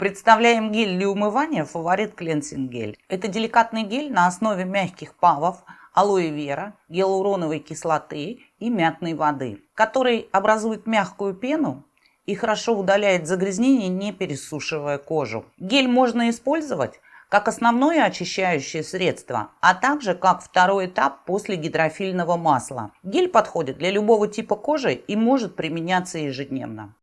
Представляем гель для умывания «Фаворит Клинсинг гель». Это деликатный гель на основе мягких павов, алоэ вера, гиалуроновой кислоты и мятной воды, который образует мягкую пену и хорошо удаляет загрязнения, не пересушивая кожу. Гель можно использовать как основное очищающее средство, а также как второй этап после гидрофильного масла. Гель подходит для любого типа кожи и может применяться ежедневно.